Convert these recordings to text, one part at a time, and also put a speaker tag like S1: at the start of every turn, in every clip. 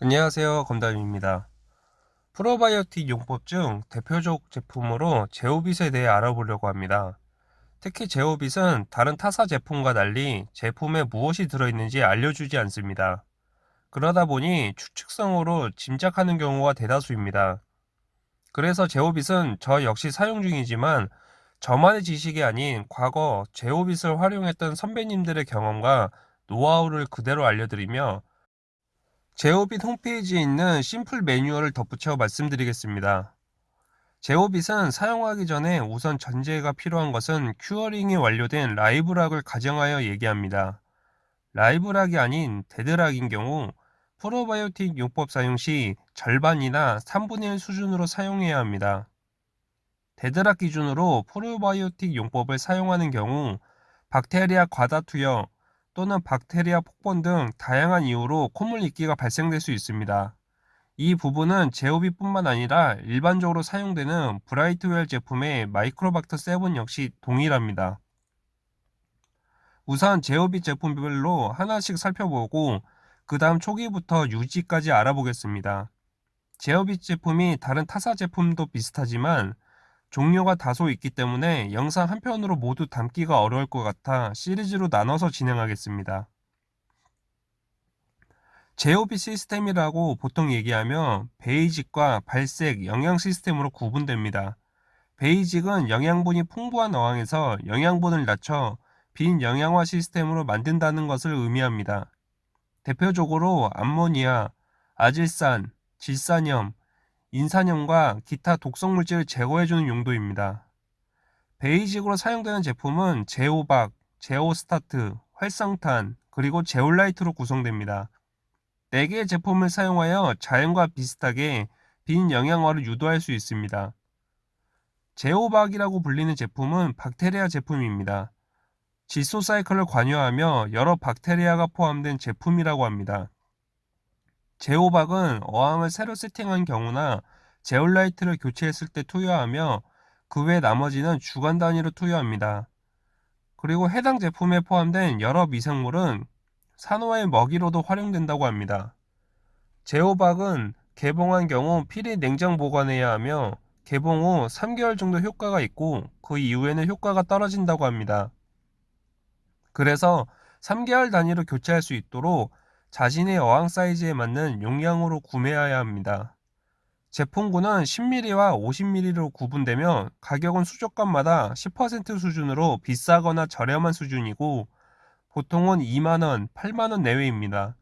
S1: 안녕하세요. 검담입니다. 프로바이오틱 용법 중 대표적 제품으로 제오빗에 대해 알아보려고 합니다. 특히 제오빗은 다른 타사 제품과 달리 제품에 무엇이 들어있는지 알려주지 않습니다. 그러다 보니 추측성으로 짐작하는 경우가 대다수입니다. 그래서 제오빗은 저 역시 사용 중이지만 저만의 지식이 아닌 과거 제오빗을 활용했던 선배님들의 경험과 노하우를 그대로 알려드리며 제오빗 홈페이지에 있는 simple 매뉴얼을 덧붙여 말씀드리겠습니다. 제오빗은 사용하기 전에 우선 전제가 필요한 것은 curing이 완료된 live rock을 가정하여 얘기합니다. live rock이 아닌 dead rock인 경우 프로바이오틱 용법 사용 시 절반이나 3분의 1 수준으로 사용해야 합니다. dead rock 기준으로 프로바이오틱 용법을 사용하는 경우 박테리아 과다 투여, 또는 박테리아 폭번 등 다양한 이유로 콧물 입기가 발생될 수 있습니다. 이 부분은 제오비뿐만 아니라 일반적으로 사용되는 브라이트웰 제품의 마이크로박터 7 역시 동일합니다. 우선 제오비 제품별로 하나씩 살펴보고 그 다음 초기부터 유지까지 알아보겠습니다. 제오비 제품이 다른 타사 제품도 비슷하지만 종류가 다소 있기 때문에 영상 한 편으로 모두 담기가 어려울 것 같아 시리즈로 나눠서 진행하겠습니다. 제오비 시스템이라고 보통 얘기하며 베이직과 발색, 영양 시스템으로 구분됩니다. 베이직은 영양분이 풍부한 어항에서 영양분을 낮춰 빈 영양화 시스템으로 만든다는 것을 의미합니다. 대표적으로 암모니아, 아질산, 질산염, 인산염과 기타 독성 물질을 제거해주는 용도입니다. 베이직으로 사용되는 제품은 제오박, 제오스타트, 활성탄, 그리고 제올라이트로 구성됩니다. 4개의 제품을 사용하여 자연과 비슷하게 빈 영양화를 유도할 수 있습니다. 제오박이라고 불리는 제품은 박테리아 제품입니다. 질소 사이클을 관여하며 여러 박테리아가 포함된 제품이라고 합니다. 제오박은 어항을 새로 세팅한 경우나 제올라이트를 교체했을 때 투여하며 그 외 나머지는 주간 단위로 투여합니다. 그리고 해당 제품에 포함된 여러 미생물은 산호의 먹이로도 활용된다고 합니다. 제오박은 개봉한 경우 필히 냉장 보관해야 하며 개봉 후 3개월 정도 효과가 있고 그 이후에는 효과가 떨어진다고 합니다. 그래서 3개월 단위로 교체할 수 있도록 자신의 어항 사이즈에 맞는 용량으로 구매해야 합니다. 제품군은 10mm와 50mm로 구분되며 가격은 수족관마다 10% 수준으로 비싸거나 저렴한 수준이고 보통은 2만원, 8만원 내외입니다.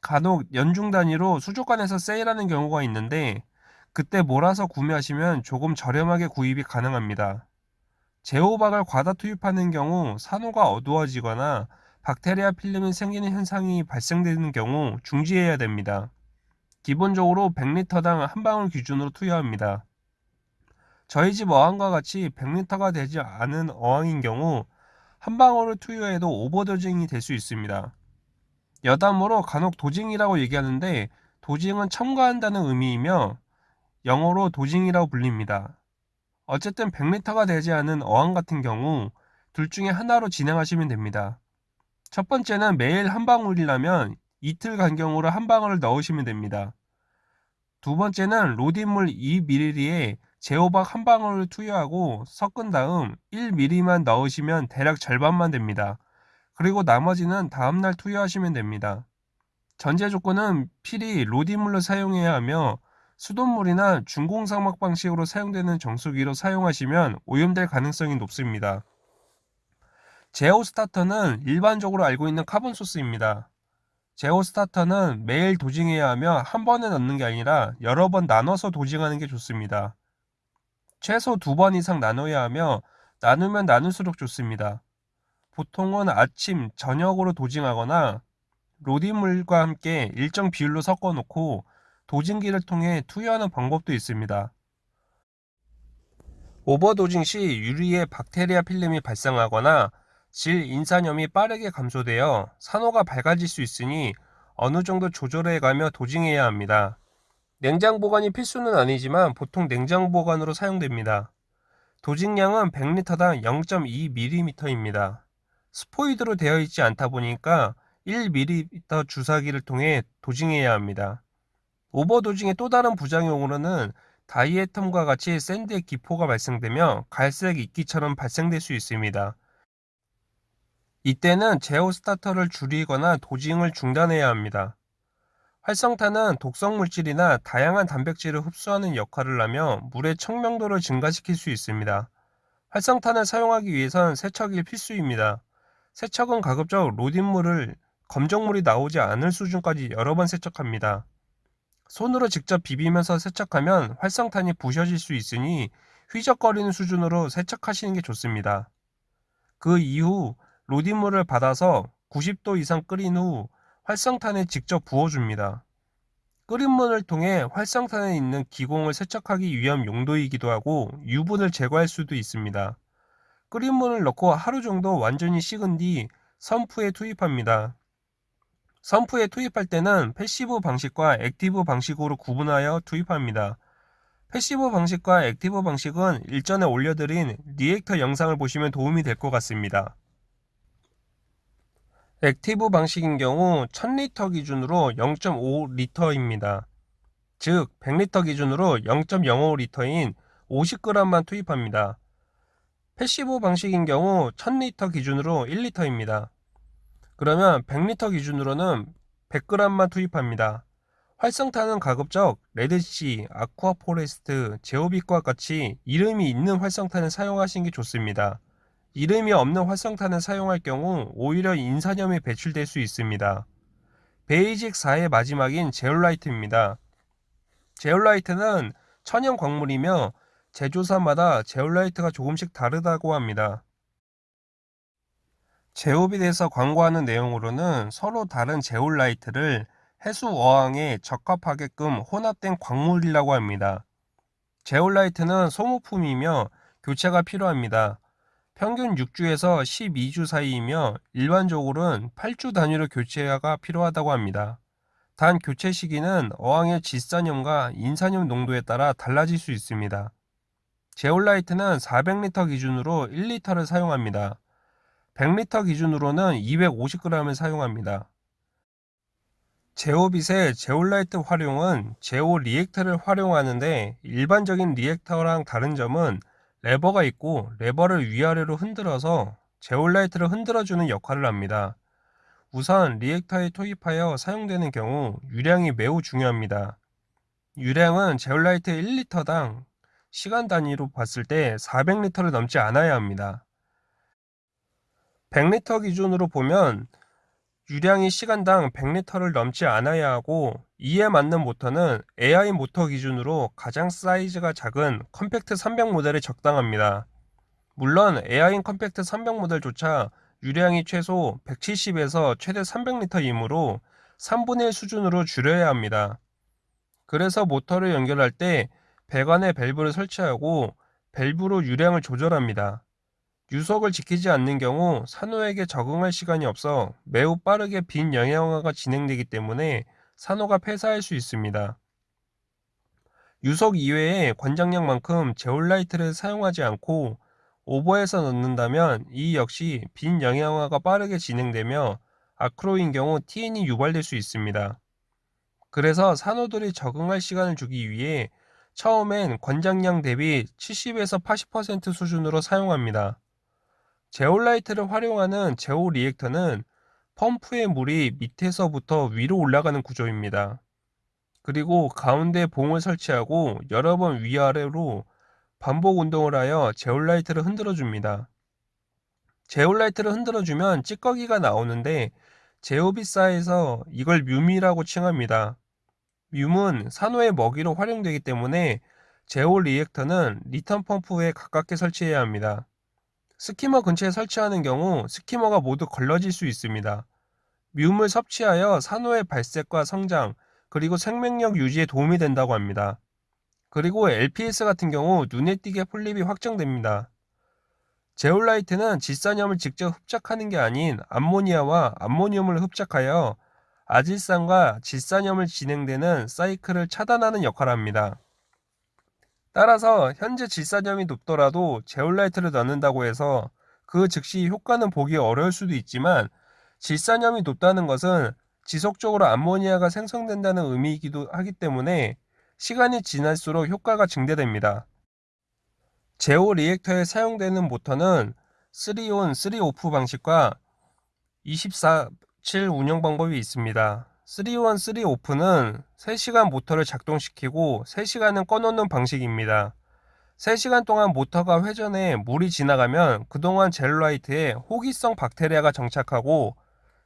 S1: 간혹 연중 단위로 수족관에서 세일하는 경우가 있는데 그때 몰아서 구매하시면 조금 저렴하게 구입이 가능합니다. 제호박을 과다 투입하는 경우 산호가 어두워지거나 박테리아 필름이 생기는 현상이 발생되는 경우 중지해야 됩니다. 기본적으로 100리터당 한 방울 기준으로 투여합니다. 저희 집 어항과 같이 100리터가 되지 않은 어항인 경우 한 방울을 투여해도 오버도징이 될 수 있습니다. 여담으로 간혹 도징이라고 얘기하는데 도징은 첨가한다는 의미이며 영어로 도징이라고 불립니다. 어쨌든 100리터가 되지 않은 어항 같은 경우 둘 중에 하나로 진행하시면 됩니다. 첫 번째는 매일 한 방울이라면 이틀 간격으로 한 방울을 넣으시면 됩니다. 두 번째는 로딘물 2ml에 제호박 한 방울을 투여하고 섞은 다음 1ml만 넣으시면 대략 절반만 됩니다. 그리고 나머지는 다음날 투여하시면 됩니다. 전제 조건은 필히 RODI물로 사용해야 하며 수돗물이나 중공사막 방식으로 사용되는 정수기로 사용하시면 오염될 가능성이 높습니다. 제오 스타터는 일반적으로 알고 있는 carbon source입니다. 제오 스타터는 매일 dosing해야 하며 한 번에 넣는 게 아니라 여러 번 나눠서 dosing하는 게 좋습니다. 최소 두 번 이상 나눠야 하며 나누면 나눌수록 좋습니다. 보통은 아침, 저녁으로 도징하거나 로디물과 함께 일정 비율로 섞어 놓고 도징기를 통해 투여하는 방법도 있습니다. 오버도징 시 유리에 박테리아 필름이 발생하거나 질 인산염이 빠르게 감소되어 산호가 밝아질 수 있으니 어느 정도 조절해 가며 도징해야 합니다. 냉장 보관이 필수는 아니지만 보통 냉장 보관으로 사용됩니다. dosing량은 100리터당 0.2ml입니다. 스포이드로 되어 있지 않다 보니까 1ml 주사기를 통해 dosing해야 합니다. overdosing의 또 다른 부작용으로는 diatom과 같이 sand에 기포가 발생되며 갈색 이끼처럼 발생될 수 있습니다. 이때는 제오 스타터를 줄이거나 dosing을 중단해야 합니다. 활성탄은 독성 물질이나 다양한 단백질을 흡수하는 역할을 하며 물의 청명도를 증가시킬 수 있습니다. 활성탄을 사용하기 위해선 세척이 필수입니다. 세척은 가급적 로딘물을 검정물이 나오지 않을 수준까지 여러 번 세척합니다. 손으로 직접 비비면서 세척하면 활성탄이 부셔질 수 있으니 휘적거리는 수준으로 세척하시는 게 좋습니다. 그 이후 로딘물을 받아서 90도 이상 끓인 후 활성탄에 직접 부어줍니다. 끓인 물을 통해 활성탄에 있는 기공을 세척하기 위한 용도이기도 하고 유분을 제거할 수도 있습니다. 끓인 물을 넣고 하루 정도 완전히 식은 뒤 sump에 투입합니다. sump에 투입할 때는 passive 방식과 active 방식으로 구분하여 투입합니다. passive 방식과 active 방식은 일전에 올려드린 reactor 영상을 보시면 도움이 될 것 같습니다. active 방식인 경우 1000리터 기준으로 0.5리터입니다. 즉 100리터 기준으로 0.05리터인 50g만 투입합니다. passive 방식인 경우 1000리터 기준으로 1리터입니다. 그러면 100리터 기준으로는 100g만 투입합니다. 활성탄은 가급적 레드시, 아쿠아포레스트, 제오빗과 같이 이름이 있는 활성탄을 사용하시는 게 좋습니다. 이름이 없는 활성탄을 사용할 경우 오히려 인산염이 배출될 수 있습니다. basic 4의 마지막인 제올라이트입니다. 제올라이트는 천연 광물이며 제조사마다 제올라이트가 조금씩 다르다고 합니다. 제오빗에서 광고하는 내용으로는 서로 다른 제올라이트를 해수 어항에 적합하게끔 혼합된 광물이라고 합니다. 제올라이트는 소모품이며 교체가 필요합니다. 평균 6주에서 12주 사이이며 일반적으로는 8주 단위로 교체가 필요하다고 합니다. 단 교체 시기는 어항의 질산염과 인산염 농도에 따라 달라질 수 있습니다. 제올라이트는 400리터 기준으로 1리터를 사용합니다. 100리터 기준으로는 250g을 사용합니다. 제오빗의 제올라이트 활용은 제오 reactor를 활용하는데 일반적인 reactor랑 다른 점은 레버가 있고 레버를 위아래로 흔들어서 제올라이트를 흔들어주는 역할을 합니다. 우선 reactor에 투입하여 사용되는 경우 유량이 매우 중요합니다. 유량은 제올라이트 1리터당 시간 단위로 봤을 때 400리터를 넘지 않아야 합니다. 100리터 기준으로 보면 유량이 시간당 100리터를 넘지 않아야 하고 이에 맞는 모터는 AI 모터 기준으로 가장 사이즈가 작은 컴팩트 300 모델에 적당합니다. 물론 AI 컴팩트 300 모델조차 유량이 최소 170에서 최대 300리터이므로 3분의 1 수준으로 줄여야 합니다. 그래서 모터를 연결할 때 배관에 밸브를 설치하고 밸브로 유량을 조절합니다. 유속을 지키지 않는 경우 산호에게 적응할 시간이 없어 매우 빠르게 빈영양화가 진행되기 때문에 산호가 폐사할 수 있습니다. 유속 이외에 관장량만큼 제올라이트를 사용하지 않고 오버해서 넣는다면 이 역시 빈 영양화가 빠르게 진행되며 아크로인 경우 TN이 유발될 수 있습니다. 그래서 산호들이 적응할 시간을 주기 위해 처음엔 관장량 대비 70에서 80% 수준으로 사용합니다. 제올라이트를 활용하는 제오 리액터는 펌프의 물이 밑에서부터 위로 올라가는 구조입니다. 그리고 가운데 봉을 설치하고 여러 번 위아래로 반복 운동을 하여 제올라이트를 흔들어 줍니다. 제올라이트를 흔들어 주면 찌꺼기가 나오는데 제오빗사에서 이걸 mulm이라고 칭합니다. 뮤은 산호의 먹이로 활용되기 때문에 제오 reactor는 return 펌프에 가깝게 설치해야 합니다. skimmer 근처에 설치하는 경우 skimmer가 모두 걸러질 수 있습니다. 미움을 섭취하여 산호의 발색과 성장, 그리고 생명력 유지에 도움이 된다고 합니다. 그리고 LPS 같은 경우 눈에 띄게 폴립이 확정됩니다. 제올라이트는 질산염을 직접 흡착하는 게 아닌 암모니아와 암모늄을 흡착하여 아질산과 질산염을 진행되는 사이클을 차단하는 역할을 합니다. 따라서 현재 질산염이 높더라도 제올라이트를 넣는다고 해서 그 즉시 효과는 보기 어려울 수도 있지만 질산염이 높다는 것은 지속적으로 암모니아가 생성된다는 의미이기도 하기 때문에 시간이 지날수록 효과가 증대됩니다. 제오 리액터에 사용되는 모터는 3온 3오프 방식과 24-7 운영 방법이 있습니다. 3온 3오프는 3시간 모터를 작동시키고 3시간은 꺼놓는 방식입니다. 3시간 동안 모터가 회전해 물이 지나가면 그동안 젤라이트에 호기성 박테리아가 정착하고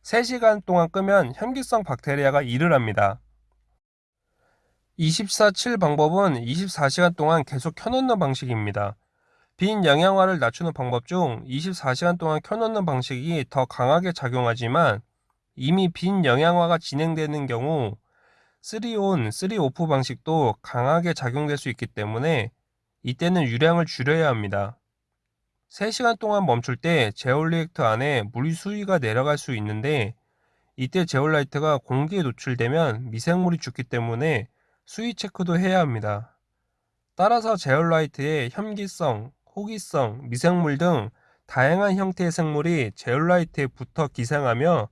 S1: 3시간 동안 끄면 현기성 박테리아가 일을 합니다. 24-7 방법은 24시간 동안 계속 켜놓는 방식입니다. 빈 영양화를 낮추는 방법 중 24시간 동안 켜놓는 방식이 더 강하게 작용하지만 이미 빈 영양화가 진행되는 경우 3온, 3오프 방식도 강하게 작용될 수 있기 때문에 이때는 유량을 줄여야 합니다. 3시간 동안 멈출 때 제올리액터 안에 물 수위가 내려갈 수 있는데 이때 제올라이트가 공기에 노출되면 미생물이 죽기 때문에 수위 체크도 해야 합니다. 따라서 제올라이트의 혐기성, 호기성, 미생물 등 다양한 형태의 생물이 제올라이트에 붙어 기생하며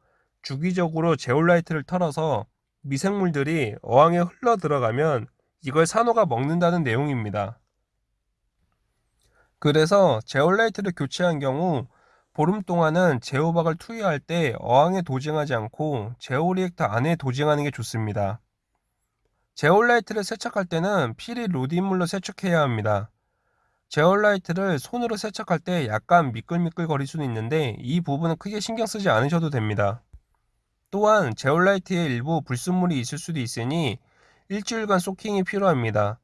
S1: 주기적으로 제올라이트를 털어서 미생물들이 어항에 흘러 들어가면 이걸 산호가 먹는다는 내용입니다. 그래서 제올라이트를 교체한 경우 보름 동안은 제호박을 투여할 때 어항에 도징하지 않고 제오리액터 안에 도징하는 게 좋습니다. 제올라이트를 세척할 때는 필히 로딘물로 세척해야 합니다. 제올라이트를 손으로 세척할 때 약간 미끌미끌 거릴 수는 있는데 이 부분은 크게 신경 쓰지 않으셔도 됩니다. 또한 제올라이트의 일부 불순물이 있을 수도 있으니 일주일간 soaking이 필요합니다.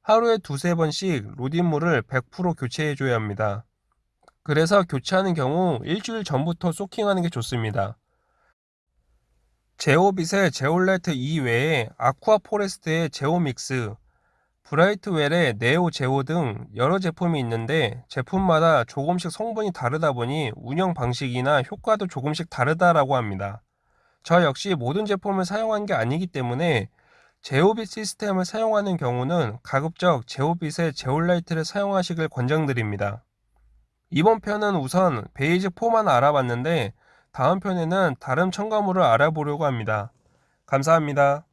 S1: 하루에 두세 번씩 RODI 물을 100% 교체해 줘야 합니다. 그래서 교체하는 경우 일주일 전부터 soaking하는 게 좋습니다. 제오빗의 제올라이트 이외에 아쿠아 포레스트의 제오믹스, 브라이트웰의 네오 제오 등 여러 제품이 있는데 제품마다 조금씩 성분이 다르다 보니 운영 방식이나 효과도 조금씩 다르다라고 합니다. 저 역시 모든 제품을 사용한 게 아니기 때문에 제오빗 시스템을 사용하는 경우는 가급적 제오빗의 제올라이트를 사용하시길 권장드립니다. 이번 편은 우선 베이직 4만 알아봤는데 다음 편에는 다른 첨가물을 알아보려고 합니다. 감사합니다.